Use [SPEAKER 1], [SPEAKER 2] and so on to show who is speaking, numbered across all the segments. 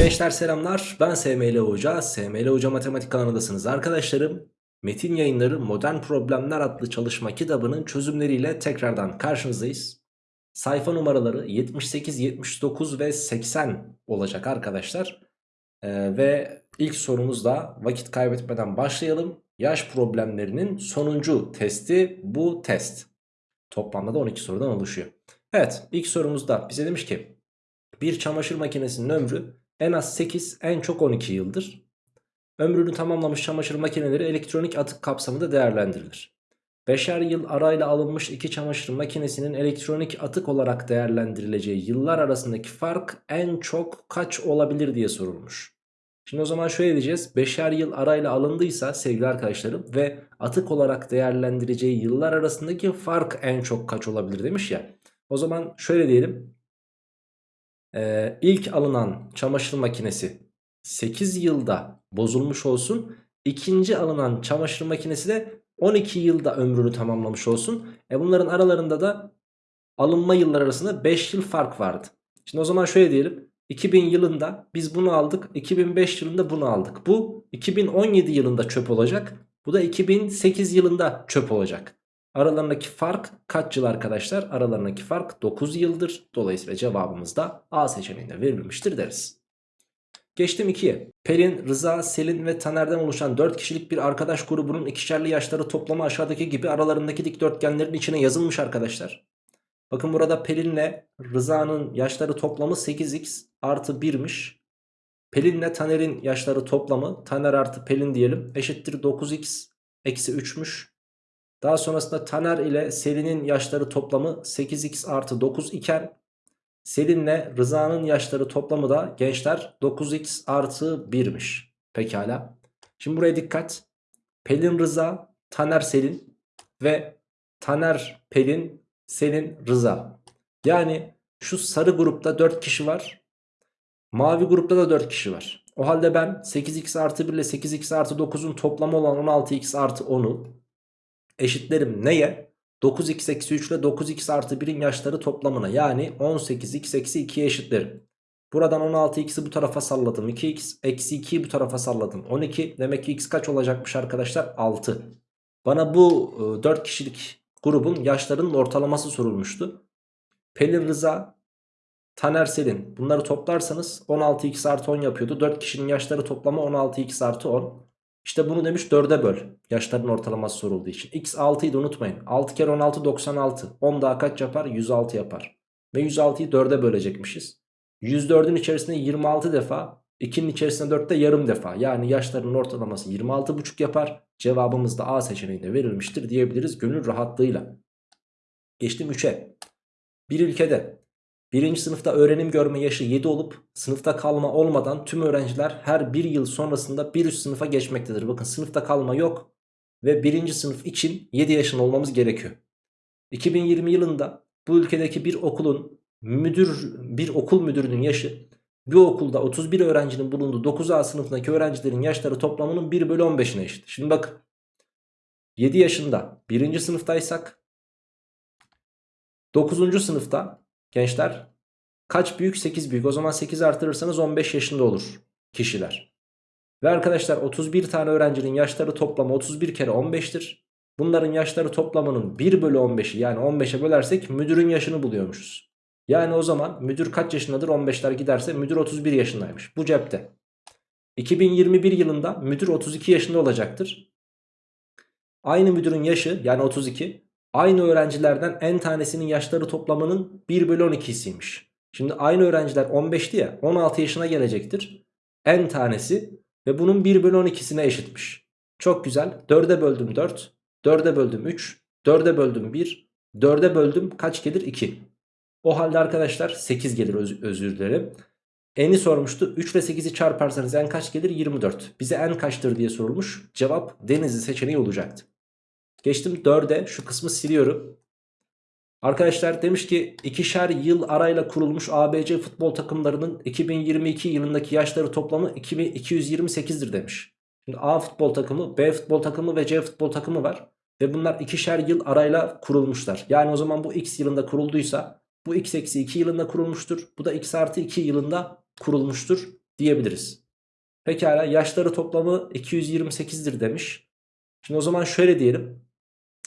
[SPEAKER 1] Gençler selamlar. Ben SML Hoca. SML Hoca Matematik kanalındasınız arkadaşlarım. Metin yayınları modern problemler adlı çalışma kitabının çözümleriyle tekrardan karşınızdayız. Sayfa numaraları 78, 79 ve 80 olacak arkadaşlar. Ee, Ve ilk sorumuzda vakit kaybetmeden başlayalım. Yaş problemlerinin sonuncu testi bu test. Toplamda da 12 sorudan oluşuyor. Evet ilk sorumuzda bize demiş ki bir çamaşır makinesinin ömrü en az 8 en çok 12 yıldır. Ömrünü tamamlamış çamaşır makineleri elektronik atık kapsamında değerlendirilir. Beşer yıl arayla alınmış iki çamaşır makinesinin elektronik atık olarak değerlendirileceği yıllar arasındaki fark en çok kaç olabilir diye sorulmuş. Şimdi o zaman şöyle diyeceğiz. Beşer yıl arayla alındıysa sevgili arkadaşlarım ve atık olarak değerlendireceği yıllar arasındaki fark en çok kaç olabilir demiş ya. O zaman şöyle diyelim. Ee, ilk alınan çamaşır makinesi 8 yılda bozulmuş olsun. İkinci alınan çamaşır makinesi de 12 yılda ömrünü tamamlamış olsun. E bunların aralarında da alınma yıllar arasında 5 yıl fark vardı. Şimdi o zaman şöyle diyelim. 2000 yılında biz bunu aldık. 2005 yılında bunu aldık. Bu 2017 yılında çöp olacak. Bu da 2008 yılında çöp olacak. Aralarındaki fark kaç yıl arkadaşlar? Aralarındaki fark 9 yıldır. Dolayısıyla cevabımız da A seçeneğinde verilmiştir deriz. Geçtim 2'ye. Pelin, Rıza, Selin ve Taner'den oluşan 4 kişilik bir arkadaş grubunun ikişerli yaşları toplamı aşağıdaki gibi aralarındaki dikdörtgenlerin içine yazılmış arkadaşlar. Bakın burada Pelin'le Rıza'nın yaşları toplamı 8x artı 1'miş. Pelin'le Taner'in yaşları toplamı Taner artı Pelin diyelim eşittir 9x eksi 3'müş. Daha sonrasında Taner ile Selin'in yaşları toplamı 8x artı 9 iken Selin'le Rıza'nın yaşları toplamı da gençler 9x artı 1'miş. Pekala. Şimdi buraya dikkat. Pelin Rıza, Taner Selin ve Taner Pelin, Selin Rıza. Yani şu sarı grupta 4 kişi var. Mavi grupta da 4 kişi var. O halde ben 8x artı 1 ile 8x artı 9'un toplamı olan 16x artı 10'u eşitlerim neye? 9x eksi 3 ile 9x artı 1'in yaşları toplamına yani 18x eksi 2'ye eşitlerim. Buradan 16x'i bu tarafa salladım 2x eksi 2'yi bu tarafa salladım 12 demek ki x kaç olacakmış arkadaşlar 6. Bana bu 4 e, kişilik grubun yaşlarının ortalaması sorulmuştu. Pelin Rıza, Taner Selin bunları toplarsanız 16x artı 10 yapıyordu. 4 kişinin yaşları toplamı 16x artı 10. İşte bunu demiş 4'e böl. Yaşların ortalaması sorulduğu için. X 6'yı da unutmayın. 6 kere 16 96. 10 daha kaç yapar? 106 yapar. Ve 106'yı 4'e bölecekmişiz. 104'ün içerisinde 26 defa. 2'nin içerisinde 4'te yarım defa. Yani yaşlarının ortalaması 26,5 yapar. Cevabımız da A seçeneğinde verilmiştir diyebiliriz gönül rahatlığıyla. Geçtim 3'e. Bir ülkede Birinci sınıfta öğrenim görme yaşı 7 olup sınıfta kalma olmadan tüm öğrenciler her bir yıl sonrasında bir üst sınıfa geçmektedir. Bakın sınıfta kalma yok ve birinci sınıf için 7 yaşında olmamız gerekiyor. 2020 yılında bu ülkedeki bir okulun müdür bir okul müdürünün yaşı bir okulda 31 öğrencinin bulunduğu 9A sınıfındaki öğrencilerin yaşları toplamının 1 bölü 15'ine eşit. Şimdi bakın 7 yaşında birinci sınıftaysak 9. sınıfta Gençler kaç büyük 8 büyük o zaman 8 artırırsanız 15 yaşında olur kişiler. Ve arkadaşlar 31 tane öğrencinin yaşları toplamı 31 kere 15'tir. Bunların yaşları toplamının 1 bölü 15'i yani 15'e bölersek müdürün yaşını buluyormuşuz. Yani o zaman müdür kaç yaşındadır 15'ler giderse müdür 31 yaşındaymış bu cepte. 2021 yılında müdür 32 yaşında olacaktır. Aynı müdürün yaşı yani 32 Aynı öğrencilerden en tanesinin yaşları toplamının 1 bölü 12'siymiş. Şimdi aynı öğrenciler 15'ti ya 16 yaşına gelecektir. En tanesi ve bunun 1 bölü 12'sine eşitmiş. Çok güzel. 4'e böldüm 4. 4'e böldüm 3. 4'e böldüm 1. 4'e böldüm kaç gelir 2. O halde arkadaşlar 8 gelir öz özür dilerim. N'i sormuştu. 3 ile 8'i çarparsanız en kaç gelir? 24. Bize en kaçtır diye sorulmuş. Cevap Denizli seçeneği olacaktı. Geçtim 4'e şu kısmı siliyorum. Arkadaşlar demiş ki ikişer yıl arayla kurulmuş ABC futbol takımlarının 2022 yılındaki yaşları toplamı 228'dir demiş. Şimdi A futbol takımı, B futbol takımı ve C futbol takımı var. Ve bunlar ikişer yıl arayla kurulmuşlar. Yani o zaman bu x yılında kurulduysa bu x eksi 2 yılında kurulmuştur. Bu da x artı 2 yılında kurulmuştur diyebiliriz. Pekala yaşları toplamı 228'dir demiş. Şimdi o zaman şöyle diyelim.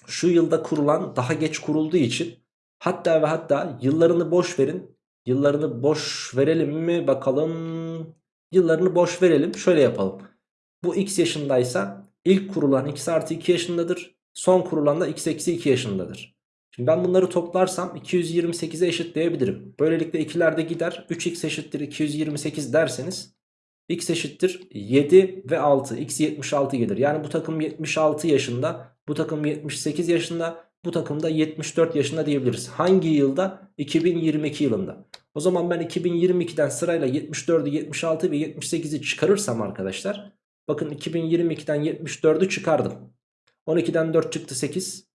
[SPEAKER 1] Şu yılda kurulan daha geç kurulduğu için hatta ve hatta yıllarını boş verin. Yıllarını boş verelim mi bakalım. Yıllarını boş verelim. Şöyle yapalım. Bu x yaşındaysa ilk kurulan x artı 2 yaşındadır. Son kurulan da x eksi 2 yaşındadır. Şimdi ben bunları toplarsam 228'e eşitleyebilirim. Böylelikle ikiler de gider. 3x eşittir 228 derseniz x eşittir 7 ve 6. x 76 gelir. Yani bu takım 76 yaşında, bu takım 78 yaşında, bu takım da 74 yaşında diyebiliriz. Hangi yılda? 2022 yılında. O zaman ben 2022'den sırayla 74'ü, 76 ve 78'i çıkarırsam arkadaşlar. Bakın 2022'den 74'ü çıkardım. 12'den 4 çıktı 8.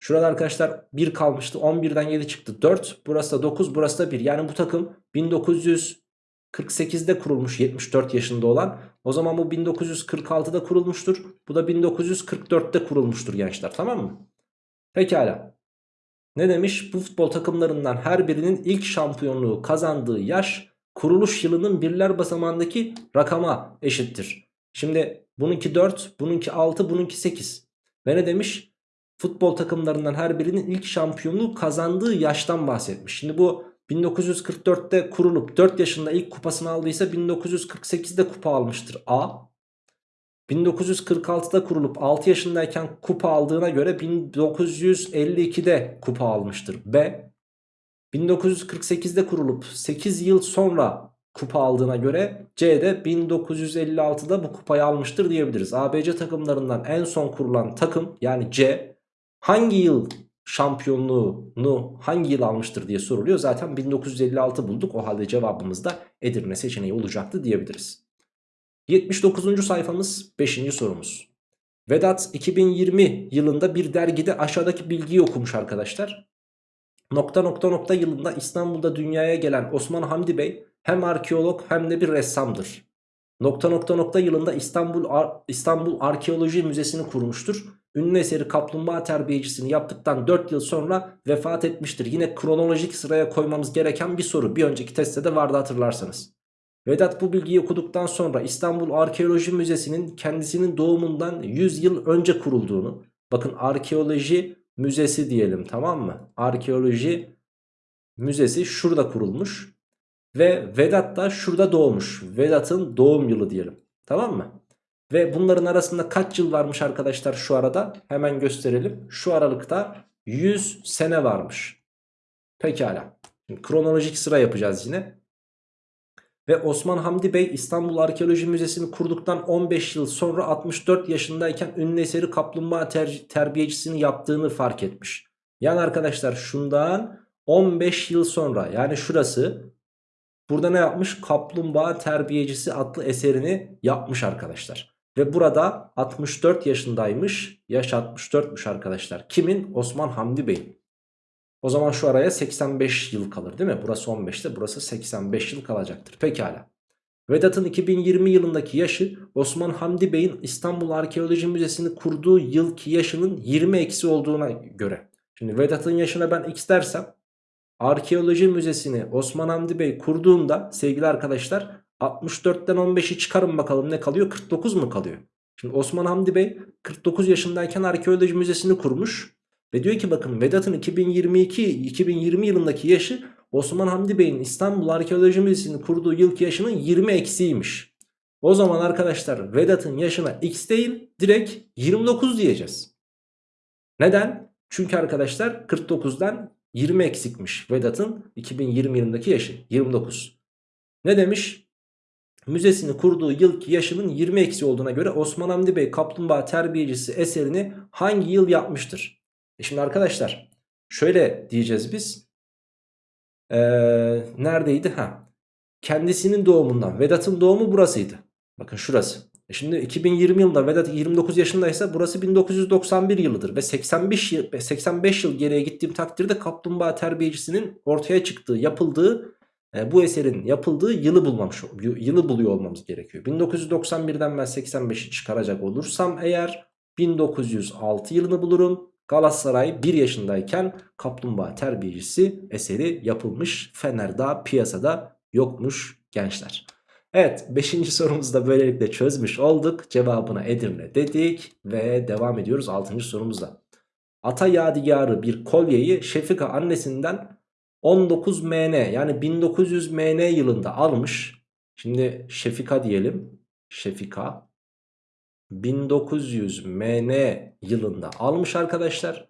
[SPEAKER 1] Şurada arkadaşlar 1 kalmıştı. 11'den 7 çıktı 4. Burası da 9 burası da 1. Yani bu takım 1948'de kurulmuş 74 yaşında olan. O zaman bu 1946'da kurulmuştur. Bu da 1944'te kurulmuştur gençler tamam mı? Pekala. Ne demiş? Bu futbol takımlarından her birinin ilk şampiyonluğu kazandığı yaş kuruluş yılının birler basamağındaki rakama eşittir. Şimdi bununki 4, bununki 6, bununki 8. Ve ne demiş? Futbol takımlarından her birinin ilk şampiyonluğu kazandığı yaştan bahsetmiş. Şimdi bu 1944'te kurulup 4 yaşında ilk kupasını aldıysa 1948'de kupa almıştır A. 1946'da kurulup 6 yaşındayken kupa aldığına göre 1952'de kupa almıştır B. 1948'de kurulup 8 yıl sonra kupa aldığına göre C de 1956'da bu kupayı almıştır diyebiliriz. ABC takımlarından en son kurulan takım yani C hangi yıl şampiyonluğunu hangi yıl almıştır diye soruluyor. Zaten 1956 bulduk o halde cevabımız da Edirne seçeneği olacaktı diyebiliriz. 79. sayfamız 5. sorumuz. Vedat 2020 yılında bir dergide aşağıdaki bilgiyi okumuş arkadaşlar. Nokta nokta nokta yılında İstanbul'da dünyaya gelen Osman Hamdi Bey hem arkeolog hem de bir ressamdır. Nokta nokta nokta yılında İstanbul Ar İstanbul Arkeoloji Müzesi'ni kurmuştur. Ünlü eseri kaplumbağa terbiyecisini yaptıktan 4 yıl sonra vefat etmiştir. Yine kronolojik sıraya koymamız gereken bir soru. Bir önceki testte de vardı hatırlarsanız. Vedat bu bilgiyi okuduktan sonra İstanbul Arkeoloji Müzesi'nin kendisinin doğumundan 100 yıl önce kurulduğunu. Bakın arkeoloji müzesi diyelim tamam mı? Arkeoloji müzesi şurada kurulmuş. Ve Vedat da şurada doğmuş. Vedat'ın doğum yılı diyelim. Tamam mı? Ve bunların arasında kaç yıl varmış arkadaşlar şu arada? Hemen gösterelim. Şu aralıkta 100 sene varmış. Pekala. Şimdi kronolojik sıra yapacağız yine. Ve Osman Hamdi Bey İstanbul Arkeoloji Müzesi'ni kurduktan 15 yıl sonra 64 yaşındayken ünlü eseri kaplumbağa ter terbiyecisini yaptığını fark etmiş. Yani arkadaşlar şundan 15 yıl sonra yani şurası burada ne yapmış? Kaplumbağa terbiyecisi adlı eserini yapmış arkadaşlar. Ve burada 64 yaşındaymış. Yaş 64'müş arkadaşlar. Kimin? Osman Hamdi Bey. O zaman şu araya 85 yıl kalır değil mi? Burası 15'te burası 85 yıl kalacaktır. Pekala. Vedat'ın 2020 yılındaki yaşı Osman Hamdi Bey'in İstanbul Arkeoloji Müzesi'ni kurduğu yılki yaşının 20 eksi olduğuna göre. Şimdi Vedat'ın yaşına ben x dersem Arkeoloji Müzesi'ni Osman Hamdi Bey kurduğunda sevgili arkadaşlar 64'ten 15'i çıkarın bakalım ne kalıyor? 49 mu kalıyor? Şimdi Osman Hamdi Bey 49 yaşındayken Arkeoloji Müzesi'ni kurmuş. Ve diyor ki bakın Vedat'ın 2022-2020 yılındaki yaşı Osman Hamdi Bey'in İstanbul Arkeoloji Müzesi'ni kurduğu yılki yaşının 20 eksiymiş. O zaman arkadaşlar Vedat'ın yaşına x değil direkt 29 diyeceğiz. Neden? Çünkü arkadaşlar 49'dan 20 eksikmiş Vedat'ın 2020 yılındaki yaşı 29. Ne demiş? Müzesini kurduğu yılki yaşının 20 eksi olduğuna göre Osman Hamdi Bey Kaplumbağa Terbiyecisi eserini hangi yıl yapmıştır? E şimdi arkadaşlar şöyle diyeceğiz biz. Ee, neredeydi? Ha. Kendisinin doğumundan. Vedat'ın doğumu burasıydı. Bakın şurası. E şimdi 2020 yılında Vedat 29 yaşındaysa burası 1991 yılıdır. Ve 85 yıl, 85 yıl geriye gittiğim takdirde kaplumbağa terbiyecisinin ortaya çıktığı, yapıldığı e, bu eserin yapıldığı yılı bulmamış, yılı buluyor olmamız gerekiyor. 1991'den ben 85'i çıkaracak olursam eğer 1906 yılını bulurum. Galatasaray 1 yaşındayken kaplumbağa terbiyecisi eseri yapılmış. Fener daha piyasada yokmuş gençler. Evet 5. sorumuzu da böylelikle çözmüş olduk. Cevabına Edirne dedik ve devam ediyoruz 6. sorumuzda. Ata yadigarı bir kolyeyi Şefika annesinden 19 MN yani 1900 MN yılında almış. Şimdi Şefika diyelim. Şefika 1900 MN yılında almış arkadaşlar.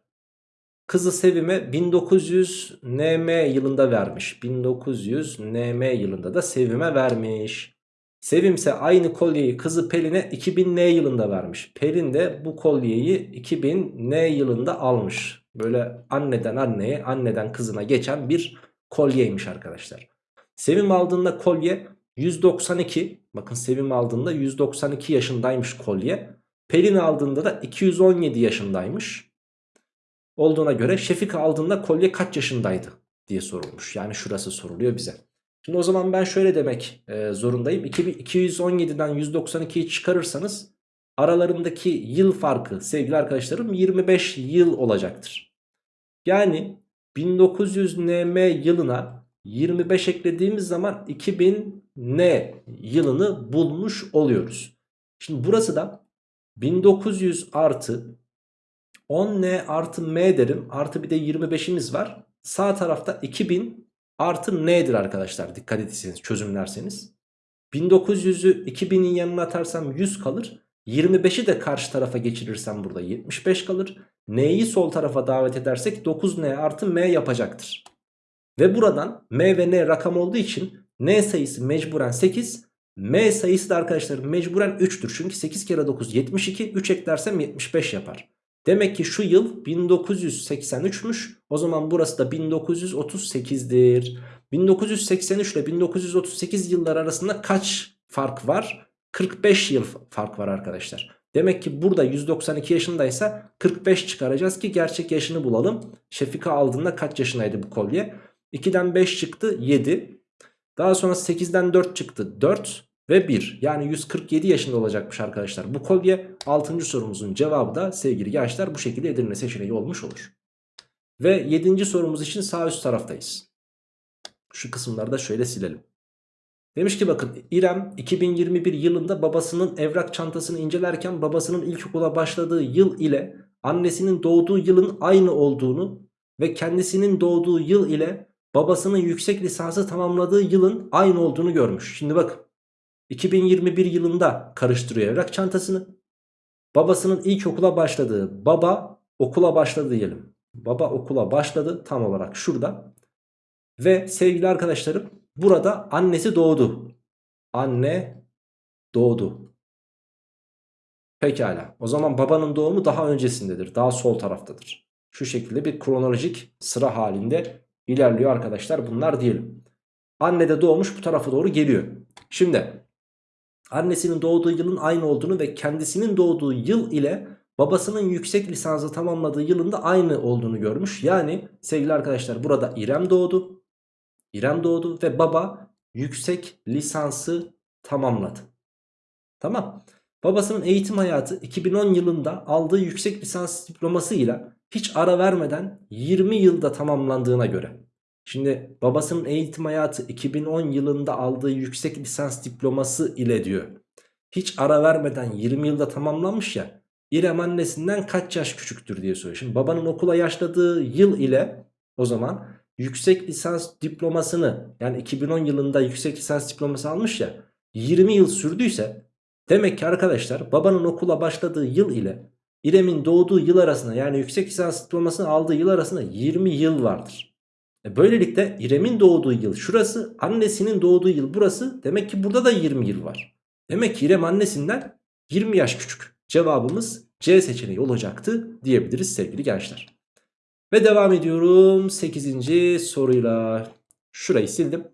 [SPEAKER 1] Kızı Sevim'e 1900 NM yılında vermiş. 1900 NM yılında da Sevim'e vermiş. Sevim ise aynı kolyeyi kızı Pelin'e 2000 N yılında vermiş. Pelin de bu kolyeyi 2000 N yılında almış. Böyle anneden anneye, anneden kızına geçen bir kolyeymiş arkadaşlar. Sevim aldığında kolye 192. Bakın Sevim aldığında 192 yaşındaymış kolye. Pelin aldığında da 217 yaşındaymış. Olduğuna göre Şefika aldığında kolye kaç yaşındaydı diye sorulmuş. Yani şurası soruluyor bize. Şimdi o zaman ben şöyle demek e, zorundayım. 217'den 192'yi çıkarırsanız aralarındaki yıl farkı sevgili arkadaşlarım 25 yıl olacaktır. Yani 1900 NM yılına 25 eklediğimiz zaman 2000 N yılını bulmuş oluyoruz. Şimdi burası da 1900 artı 10N artı M derim. Artı bir de 25'imiz var. Sağ tarafta 2000 artı N'dir arkadaşlar. Dikkat etseniz çözümlerseniz. 1900'ü 2000'in yanına atarsam 100 kalır. 25'i de karşı tarafa geçirirsem burada 75 kalır. N'yi sol tarafa davet edersek 9N artı M yapacaktır. Ve buradan M ve N rakam olduğu için N sayısı mecburen 8. M sayısı da arkadaşlar mecburen 3'tür. Çünkü 8 kere 9 72. 3 eklersem 75 yapar. Demek ki şu yıl 1983'müş. O zaman burası da 1938'dir. 1983 ile 1938 yıllar arasında kaç fark var? 45 yıl fark var arkadaşlar. Demek ki burada 192 yaşındaysa 45 çıkaracağız ki gerçek yaşını bulalım. Şefika aldığında kaç yaşındaydı bu kolye? 2'den 5 çıktı 7. Daha sonra 8'den 4 çıktı 4 ve 1. Yani 147 yaşında olacakmış arkadaşlar. Bu kolye 6. sorumuzun cevabı da sevgili gençler bu şekilde Edirne seçeneği olmuş olur. Ve 7. sorumuz için sağ üst taraftayız. Şu kısımları da şöyle silelim. Demiş ki bakın İrem 2021 yılında babasının evrak çantasını incelerken babasının ilkokula başladığı yıl ile annesinin doğduğu yılın aynı olduğunu ve kendisinin doğduğu yıl ile babasının yüksek lisansı tamamladığı yılın aynı olduğunu görmüş. Şimdi bakın 2021 yılında karıştırıyor evrak çantasını. Babasının ilkokula başladığı baba okula başladı diyelim. Baba okula başladı tam olarak şurada. Ve sevgili arkadaşlarım burada annesi doğdu. Anne doğdu. Pekala. O zaman babanın doğumu daha öncesindedir. Daha sol taraftadır. Şu şekilde bir kronolojik sıra halinde ilerliyor arkadaşlar. Bunlar diyelim. Anne de doğmuş bu tarafa doğru geliyor. Şimdi annesinin doğduğu yılın aynı olduğunu ve kendisinin doğduğu yıl ile babasının yüksek lisansı tamamladığı yılında aynı olduğunu görmüş. Yani sevgili arkadaşlar burada İrem doğdu. İrem doğdu ve baba yüksek lisansı tamamladı. Tamam. Babasının eğitim hayatı 2010 yılında aldığı yüksek lisans diplomasıyla hiç ara vermeden 20 yılda tamamlandığına göre. Şimdi babasının eğitim hayatı 2010 yılında aldığı yüksek lisans diploması ile diyor. Hiç ara vermeden 20 yılda tamamlanmış ya. İrem annesinden kaç yaş küçüktür diye soruyor. Şimdi babanın okula yaşladığı yıl ile o zaman yüksek lisans diplomasını yani 2010 yılında yüksek lisans diploması almış ya 20 yıl sürdüyse demek ki arkadaşlar babanın okula başladığı yıl ile İrem'in doğduğu yıl arasında yani yüksek lisans diplomasını aldığı yıl arasında 20 yıl vardır. E böylelikle İrem'in doğduğu yıl şurası annesinin doğduğu yıl burası demek ki burada da 20 yıl var. Demek ki İrem annesinden 20 yaş küçük. Cevabımız C seçeneği olacaktı diyebiliriz sevgili gençler. Ve devam ediyorum 8. soruyla. Şurayı sildim.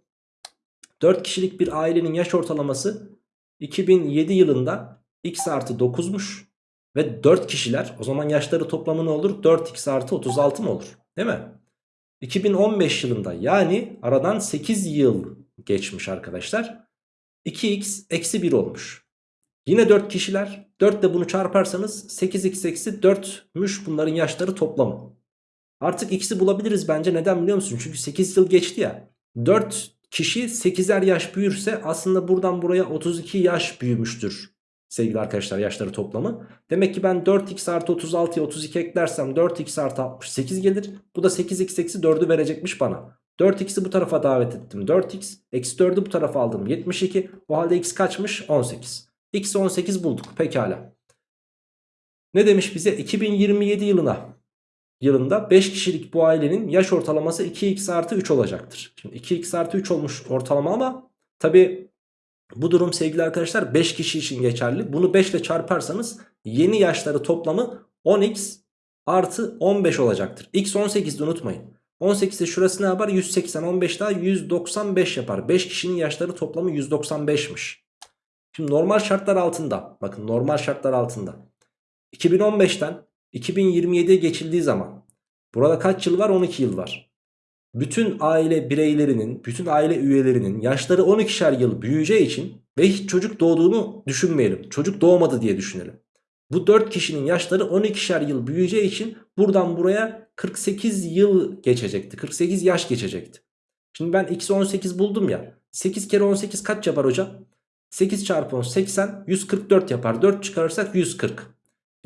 [SPEAKER 1] 4 kişilik bir ailenin yaş ortalaması 2007 yılında x artı 9'muş. Ve 4 kişiler o zaman yaşları toplamı ne olur? 4x artı 36 mı olur? Değil mi? 2015 yılında yani aradan 8 yıl geçmiş arkadaşlar. 2x eksi 1 olmuş. Yine 4 kişiler 4 de bunu çarparsanız 8x eksi 4'müş bunların yaşları toplamı. Artık x'i bulabiliriz bence neden biliyor musun? Çünkü 8 yıl geçti ya. 4 kişi 8'er yaş büyürse aslında buradan buraya 32 yaş büyümüştür. Sevgili arkadaşlar yaşları toplamı. Demek ki ben 4x artı 36'ya 32 eklersem 4x artı 68 gelir. Bu da 8x eksi 4'ü verecekmiş bana. 4x'i bu tarafa davet ettim 4x. Eksi 4'ü bu tarafa aldım 72. O halde x kaçmış? 18. X 18 bulduk pekala. Ne demiş bize? 2027 yılına yılında 5 kişilik bu ailenin yaş ortalaması 2x artı 3 olacaktır. Şimdi 2x artı 3 olmuş ortalama ama tabi bu durum sevgili arkadaşlar 5 kişi için geçerli. Bunu 5 ile çarparsanız yeni yaşları toplamı 10x artı 15 olacaktır. x 18'de unutmayın. 18'de şurası ne yapar? 180 15 daha 195 yapar. 5 kişinin yaşları toplamı 195'miş. Şimdi normal şartlar altında bakın normal şartlar altında 2015'ten 2027'ye geçildiği zaman burada kaç yıl var? 12 yıl var. Bütün aile bireylerinin, bütün aile üyelerinin yaşları 12'şer yıl büyüyeceği için ve hiç çocuk doğduğunu düşünmeyelim. Çocuk doğmadı diye düşünelim. Bu 4 kişinin yaşları 12'şer yıl büyüyeceği için buradan buraya 48 yıl geçecekti. 48 yaş geçecekti. Şimdi ben x 18 buldum ya. 8 kere 18 kaç yapar hocam? 8 çarpı 10 80 144 yapar. 4 çıkarırsak 140.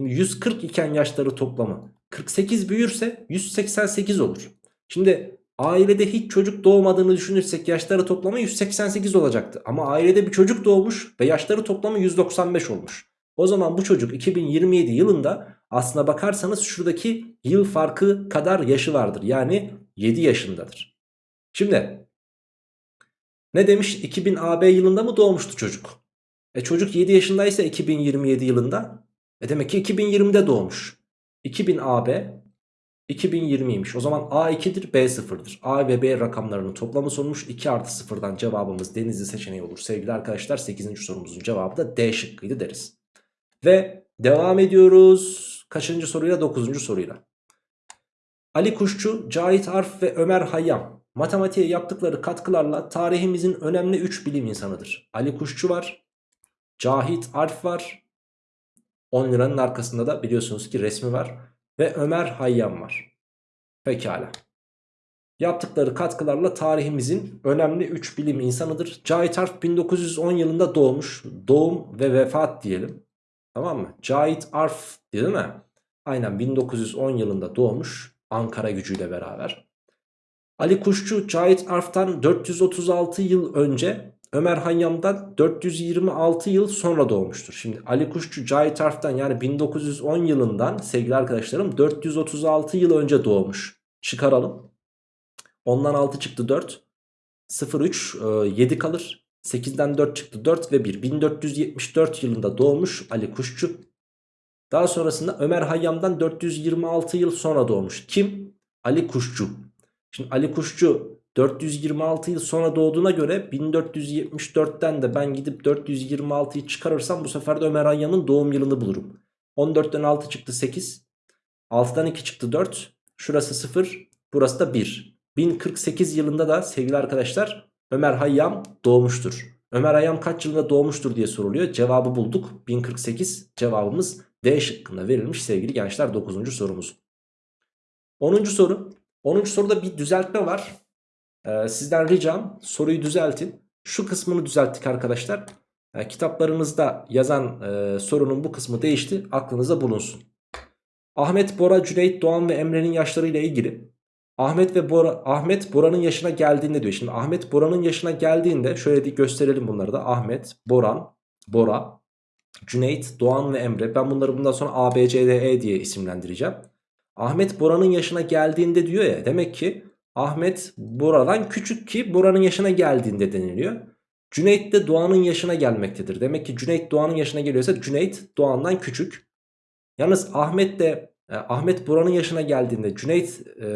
[SPEAKER 1] Şimdi 140 iken yaşları toplamı 48 büyürse 188 olur. Şimdi ailede hiç çocuk doğmadığını düşünürsek yaşları toplamı 188 olacaktı. Ama ailede bir çocuk doğmuş ve yaşları toplamı 195 olmuş. O zaman bu çocuk 2027 yılında aslına bakarsanız şuradaki yıl farkı kadar yaşı vardır. Yani 7 yaşındadır. Şimdi ne demiş 2000 AB yılında mı doğmuştu çocuk? E çocuk 7 yaşındaysa 2027 yılında e demek ki 2020'de doğmuş. 2000 AB 2020'ymiş. O zaman A 2'dir B 0'dır. A ve B rakamlarının toplamı sorulmuş. 2 artı 0'dan cevabımız denizli seçeneği olur. Sevgili arkadaşlar 8. sorumuzun cevabı da D şıkkıydı deriz. Ve devam ediyoruz. Kaçıncı soruyla? 9. soruyla. Ali Kuşçu, Cahit Arf ve Ömer Hayyam matematiğe yaptıkları katkılarla tarihimizin önemli 3 bilim insanıdır. Ali Kuşçu var, Cahit Arf var, 10 liranın arkasında da biliyorsunuz ki resmi var. Ve Ömer Hayyam var. Pekala. Yaptıkları katkılarla tarihimizin önemli 3 bilim insanıdır. Cahit Arf 1910 yılında doğmuş. Doğum ve vefat diyelim. Tamam mı? Cahit Arf değil mi? Aynen 1910 yılında doğmuş. Ankara gücüyle beraber. Ali Kuşçu Cahit Arf'tan 436 yıl önce Ömer Hayyam'dan 426 yıl sonra doğmuştur. Şimdi Ali Kuşçu Cahit Arf'tan yani 1910 yılından sevgili arkadaşlarım 436 yıl önce doğmuş. Çıkaralım. Ondan 6 çıktı 4. 0 3 7 kalır. 8'den 4 çıktı 4 ve 1. 1474 yılında doğmuş Ali Kuşçu. Daha sonrasında Ömer Hayyam'dan 426 yıl sonra doğmuş. Kim? Ali Kuşçu. Şimdi Ali Kuşçu 426 yıl sonra doğduğuna göre 1474'ten de ben gidip 426'yı çıkarırsam bu sefer de Ömer Hayyam'ın doğum yılını bulurum. 14'ten 6 çıktı 8. 6'dan 2 çıktı 4. Şurası 0. Burası da 1. 1048 yılında da sevgili arkadaşlar Ömer Hayyam doğmuştur. Ömer Hayyam kaç yılında doğmuştur diye soruluyor. Cevabı bulduk. 1048 cevabımız D şıkkında verilmiş sevgili gençler 9. sorumuz. 10. soru. 10. soruda bir düzeltme var. Ee, sizden ricam soruyu düzeltin. Şu kısmını düzelttik arkadaşlar. Ee, kitaplarınızda yazan e, sorunun bu kısmı değişti. Aklınıza bulunsun. Ahmet, Bora, Cüneyt, Doğan ve Emre'nin yaşlarıyla ilgili Ahmet ve Bora Ahmet Bora'nın yaşına geldiğinde diyor. Şimdi Ahmet Bora'nın yaşına geldiğinde şöyle bir gösterelim bunları da. Ahmet, Boran, Bora, Cüneyt, Doğan ve Emre. Ben bunları bundan sonra A, B, C, D, E diye isimlendireceğim. Ahmet Bora'nın yaşına geldiğinde diyor ya demek ki Ahmet Bora'dan küçük ki Bora'nın yaşına geldiğinde deniliyor. Cüneyt de Doğan'ın yaşına gelmektedir. Demek ki Cüneyt Doğan'ın yaşına geliyorsa Cüneyt Doğan'dan küçük. Yalnız Ahmet de e, Ahmet Bora'nın yaşına geldiğinde Cüneyt e,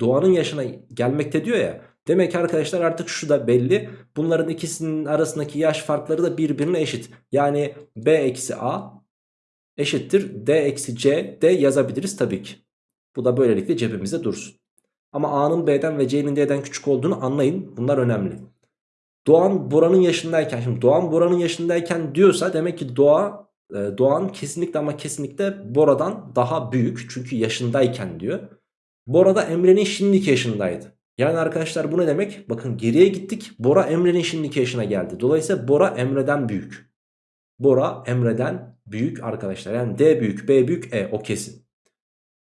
[SPEAKER 1] Doğan'ın yaşına gelmekte diyor ya. Demek ki arkadaşlar artık şu da belli. Bunların ikisinin arasındaki yaş farkları da birbirine eşit. Yani B eksi A eşittir D eksi C de yazabiliriz tabii ki. Bu da böylelikle cebimizde dursun. Ama A'nın B'den ve C'nin D'den küçük olduğunu anlayın. Bunlar önemli. Doğan Bora'nın yaşındayken şimdi Doğan Bora'nın yaşındayken diyorsa demek ki Doğa e, Doğan kesinlikle ama kesinlikle Bora'dan daha büyük. Çünkü yaşındayken diyor. Bora da Emre'nin şimdiki yaşındaydı. Yani arkadaşlar bu ne demek? Bakın geriye gittik. Bora Emre'nin şimdiki yaşına geldi. Dolayısıyla Bora Emre'den büyük. Bora Emre'den büyük arkadaşlar. Yani D büyük, B büyük, E o kesin.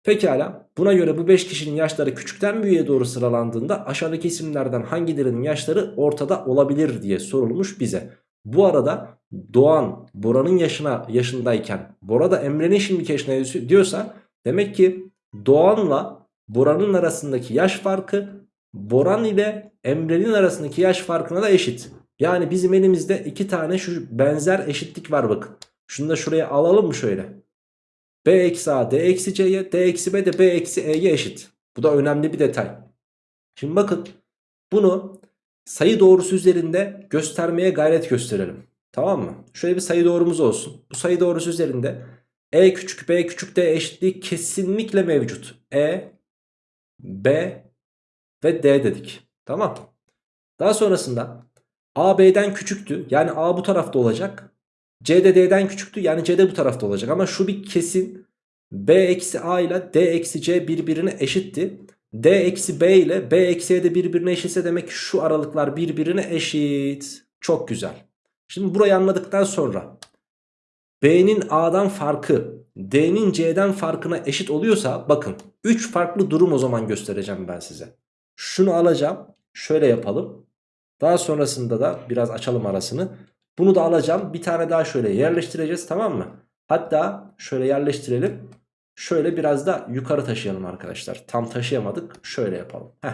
[SPEAKER 1] Pekala buna göre bu 5 kişinin yaşları küçükten büyüğe doğru sıralandığında aşağıdaki isimlerden hangilerinin yaşları ortada olabilir diye sorulmuş bize. Bu arada Doğan Bora'nın yaşına yaşındayken Bora da Emre'nin şimdiki yaşına diyorsa demek ki Doğan'la Bora'nın arasındaki yaş farkı Boran ile Emre'nin arasındaki yaş farkına da eşit. Yani bizim elimizde iki tane şu benzer eşitlik var bakın. Şunu da şuraya alalım mı şöyle? B eksi A D eksi C'ye D eksi B de B eksi E'ye eşit. Bu da önemli bir detay. Şimdi bakın bunu sayı doğrusu üzerinde göstermeye gayret gösterelim. Tamam mı? Şöyle bir sayı doğrumuz olsun. Bu sayı doğrusu üzerinde E küçük B küçük D eşitliği kesinlikle mevcut. E, B ve D dedik. Tamam. Daha sonrasında A B'den küçüktü. Yani A bu tarafta olacak. C küçüktü. Yani C bu tarafta olacak. Ama şu bir kesin. B eksi A ile D eksi C birbirine eşitti. D eksi B ile B eksi E de birbirine eşitse demek ki şu aralıklar birbirine eşit. Çok güzel. Şimdi burayı anladıktan sonra B'nin A'dan farkı D'nin C'den farkına eşit oluyorsa bakın 3 farklı durum o zaman göstereceğim ben size. Şunu alacağım. Şöyle yapalım. Daha sonrasında da biraz açalım arasını. Bunu da alacağım. Bir tane daha şöyle yerleştireceğiz tamam mı? Hatta şöyle yerleştirelim. Şöyle biraz da yukarı taşıyalım arkadaşlar. Tam taşıyamadık. Şöyle yapalım. Heh.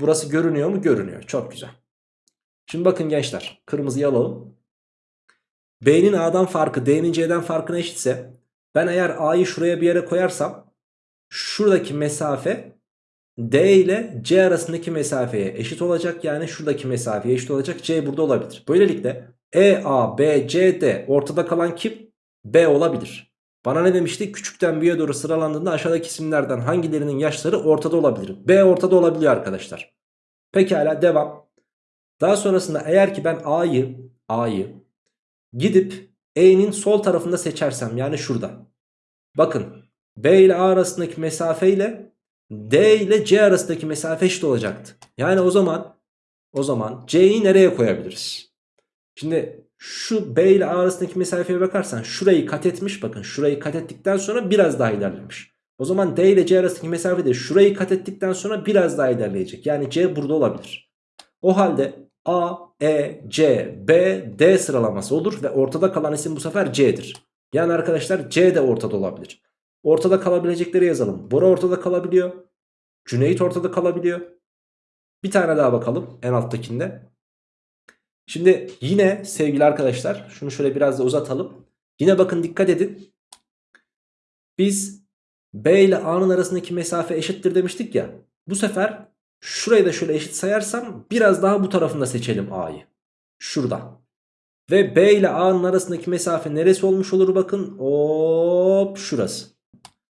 [SPEAKER 1] Burası görünüyor mu? Görünüyor. Çok güzel. Şimdi bakın gençler. Kırmızıyı alalım. B'nin A'dan farkı D'nin C'den farkına eşitse ben eğer A'yı şuraya bir yere koyarsam şuradaki mesafe D ile C arasındaki mesafeye eşit olacak. Yani şuradaki mesafeye eşit olacak. C burada olabilir. Böylelikle E, A, B, C, D ortada kalan kim? B olabilir. Bana ne demişti? Küçükten büyüğe doğru sıralandığında aşağıdaki isimlerden hangilerinin yaşları ortada olabilir? B ortada olabiliyor arkadaşlar. Pekala devam. Daha sonrasında eğer ki ben A'yı A'yı gidip E'nin sol tarafında seçersem yani şurada. Bakın B ile A arasındaki mesafe ile D ile C arasındaki mesafe eşit olacaktı. Yani o zaman o zaman C'yi nereye koyabiliriz? Şimdi şu B ile A arasındaki mesafeye bakarsan şurayı kat etmiş. Bakın şurayı kat ettikten sonra biraz daha ilerlemiş. O zaman D ile C arasındaki mesafe de şurayı kat ettikten sonra biraz daha ilerleyecek. Yani C burada olabilir. O halde A, E, C, B, D sıralaması olur ve ortada kalan isim bu sefer C'dir. Yani arkadaşlar C de ortada olabilir. Ortada kalabilecekleri yazalım. Bora ortada kalabiliyor. Cüneyt ortada kalabiliyor. Bir tane daha bakalım en alttakinde. Şimdi yine sevgili arkadaşlar şunu şöyle biraz da uzatalım. Yine bakın dikkat edin. Biz B ile A'nın arasındaki mesafe eşittir demiştik ya. Bu sefer şurayı da şöyle eşit sayarsam biraz daha bu tarafında seçelim A'yı. Şurada. Ve B ile A'nın arasındaki mesafe neresi olmuş olur bakın. Hop şurası.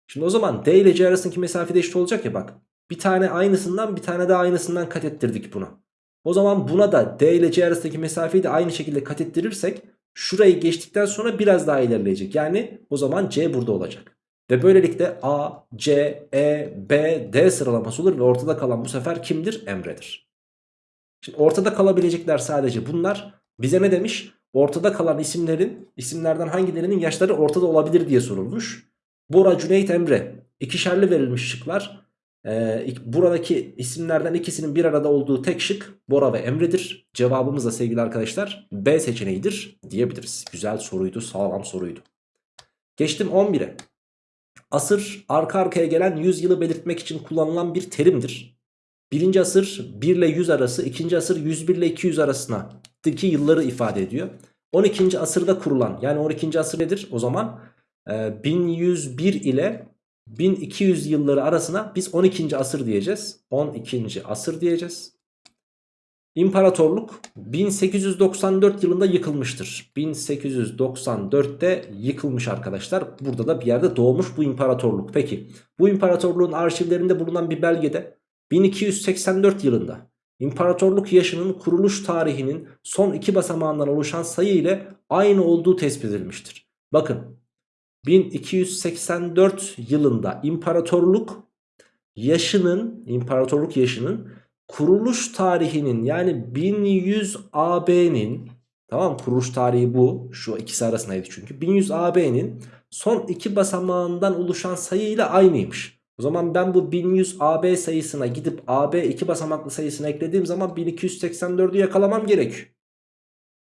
[SPEAKER 1] Şimdi o zaman D ile C arasındaki mesafe de eşit olacak ya bak. Bir tane aynısından bir tane daha aynısından kat ettirdik buna. O zaman buna da D ile C arasındaki mesafeyi de aynı şekilde kat ettirirsek şurayı geçtikten sonra biraz daha ilerleyecek. Yani o zaman C burada olacak. Ve böylelikle A, C, E, B, D sıralaması olur ve ortada kalan bu sefer kimdir? Emre'dir. Şimdi ortada kalabilecekler sadece bunlar. Bize ne demiş? Ortada kalan isimlerin, isimlerden hangilerinin yaşları ortada olabilir diye sorulmuş. Bora, Cüneyt, Emre. İkişerli verilmiş şıklar. Ee, buradaki isimlerden ikisinin bir arada olduğu tek şık Bora ve Emre'dir. Cevabımız da sevgili arkadaşlar B seçeneğidir diyebiliriz. Güzel soruydu, sağlam soruydu. Geçtim 11'e. Asır arka arkaya gelen 100 yılı belirtmek için kullanılan bir terimdir. Birinci asır 1 ile 100 arası, ikinci asır 101 ile 200 arasına daki yılları ifade ediyor. 12. asırda kurulan yani 12. asır nedir? O zaman 1101 ee, ile 1200 yılları arasına biz 12. asır diyeceğiz. 12. asır diyeceğiz. İmparatorluk 1894 yılında yıkılmıştır. 1894'te yıkılmış arkadaşlar. Burada da bir yerde doğmuş bu imparatorluk. Peki bu imparatorluğun arşivlerinde bulunan bir belgede 1284 yılında imparatorluk yaşının kuruluş tarihinin son iki basamağından oluşan sayı ile aynı olduğu tespit edilmiştir. Bakın 1284 yılında imparatorluk yaşının imparatorluk yaşının kuruluş tarihinin yani 1100 AB'nin tamam kuruluş tarihi bu şu ikisi arasındaydı çünkü 1100 AB'nin son iki basamağından oluşan sayıyla aynıymış. O zaman ben bu 1100 AB sayısına gidip AB iki basamaklı sayısını eklediğim zaman 1284'ü yakalamam gerekiyor.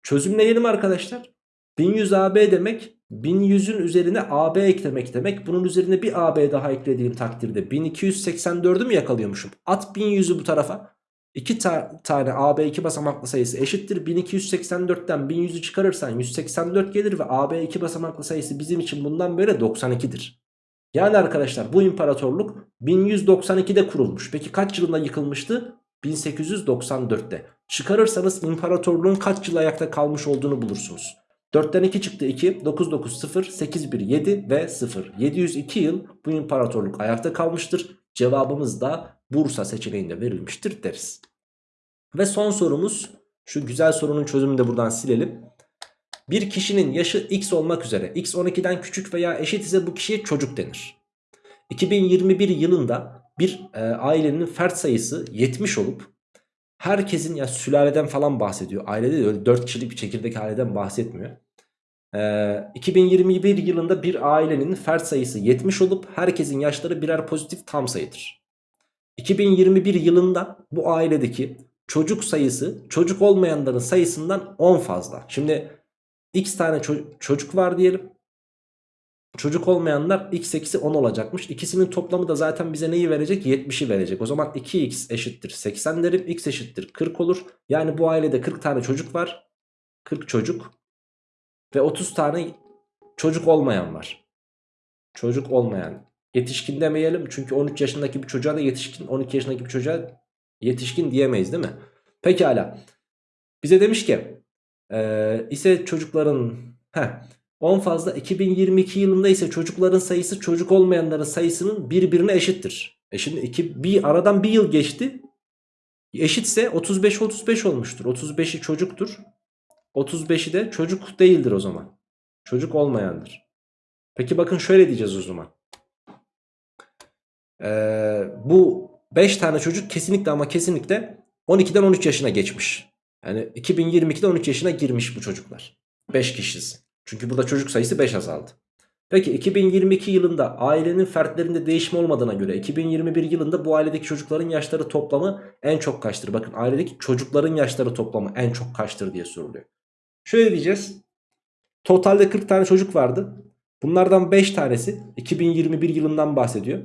[SPEAKER 1] Çözümleyelim arkadaşlar. 1100 AB demek 1100'ün üzerine AB eklemek demek. Bunun üzerine bir AB daha eklediğim takdirde 1284'ü mü yakalıyormuşum? At 1100'ü bu tarafa. 2 ta tane AB 2 basamaklı sayısı eşittir. 1284'ten 1100'ü çıkarırsan 184 gelir ve AB 2 basamaklı sayısı bizim için bundan böyle 92'dir. Yani arkadaşlar bu imparatorluk 1192'de kurulmuş. Peki kaç yılında yıkılmıştı? 1894'te. Çıkarırsanız imparatorluğun kaç yıl ayakta kalmış olduğunu bulursunuz. 4'ten 2 çıktı 2, 9 9 0, 8 1 7 ve 0. 702 yıl bu imparatorluk ayakta kalmıştır. Cevabımız da Bursa seçeneğinde verilmiştir deriz. Ve son sorumuz şu güzel sorunun çözümünü de buradan silelim. Bir kişinin yaşı x olmak üzere x 12'den küçük veya eşit ise bu kişiye çocuk denir. 2021 yılında bir e, ailenin fert sayısı 70 olup herkesin ya sülaleden falan bahsediyor. Ailede de öyle 4 kişilik bir çekirdek aileden bahsetmiyor. Ee, 2021 yılında bir ailenin fert sayısı 70 olup herkesin yaşları birer pozitif tam sayıdır. 2021 yılında bu ailedeki çocuk sayısı çocuk olmayanların sayısından 10 fazla. Şimdi x tane ço- çocuk var diyelim. Çocuk olmayanlar x eksi 10 olacakmış. İkisinin toplamı da zaten bize neyi verecek? 70'i verecek. O zaman 2x eşittir 80 derim. x eşittir 40 olur. Yani bu ailede 40 tane çocuk var. 40 çocuk. Ve 30 tane çocuk olmayan var. Çocuk olmayan. Yetişkin demeyelim. Çünkü 13 yaşındaki bir çocuğa da yetişkin. 12 yaşındaki bir çocuğa yetişkin diyemeyiz değil mi? Pekala. Bize demiş ki ee, ise çocukların heh, 10 fazla 2022 yılında ise çocukların sayısı çocuk olmayanların sayısının birbirine eşittir. E şimdi iki, bir aradan bir yıl geçti. Eşitse 35 35 olmuştur. 35'i çocuktur. 35'i de çocuk değildir o zaman. Çocuk olmayandır. Peki bakın şöyle diyeceğiz o zaman. Ee, bu 5 tane çocuk kesinlikle ama kesinlikle 12'den 13 yaşına geçmiş. Yani 2022'de 13 yaşına girmiş bu çocuklar. 5 kişiyiz. Çünkü burada çocuk sayısı 5 azaldı. Peki 2022 yılında ailenin fertlerinde değişme olmadığına göre 2021 yılında bu ailedeki çocukların yaşları toplamı en çok kaçtır? Bakın ailedeki çocukların yaşları toplamı en çok kaçtır diye soruluyor. Şöyle diyeceğiz. Totalde 40 tane çocuk vardı. Bunlardan 5 tanesi 2021 yılından bahsediyor.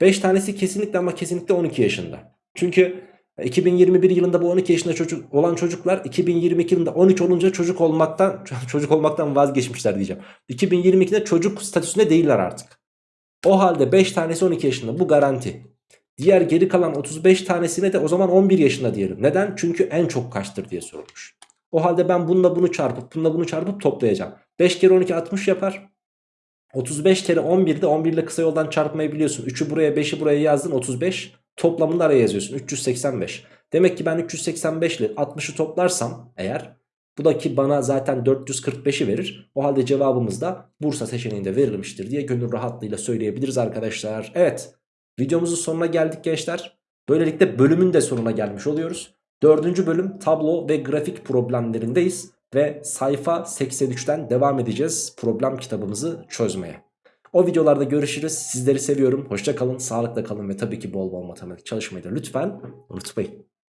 [SPEAKER 1] 5 tanesi kesinlikle ama kesinlikle 12 yaşında. Çünkü 2021 yılında bu 12 yaşında çocuk olan çocuklar 2022 yılında 13 olunca çocuk olmaktan çocuk olmaktan vazgeçmişler diyeceğim. 2022'de çocuk statüsünde değiller artık. O halde 5 tanesi 12 yaşında bu garanti. Diğer geri kalan 35 tanesine de o zaman 11 yaşında diyelim. Neden? Çünkü en çok kaçtır diye sorulmuş. O halde ben bununla bunu çarpıp bununla bunu çarpıp toplayacağım. 5 kere 12 60 yapar. 35 kere 11 de 11 ile kısa yoldan çarpmayı biliyorsun. 3'ü buraya 5'i buraya yazdın 35. Toplamını araya yazıyorsun 385. Demek ki ben 385 ile 60'ı toplarsam eğer bu da ki bana zaten 445'i verir. O halde cevabımız da Bursa seçeneğinde verilmiştir diye gönül rahatlığıyla söyleyebiliriz arkadaşlar. Evet videomuzun sonuna geldik gençler. Böylelikle bölümün de sonuna gelmiş oluyoruz. Dördüncü bölüm tablo ve grafik problemlerindeyiz. Ve sayfa 83'ten devam edeceğiz problem kitabımızı çözmeye. O videolarda görüşürüz. Sizleri seviyorum. Hoşça kalın, sağlıkla kalın ve tabii ki bol bol matematik çalışmayı da lütfen unutmayın.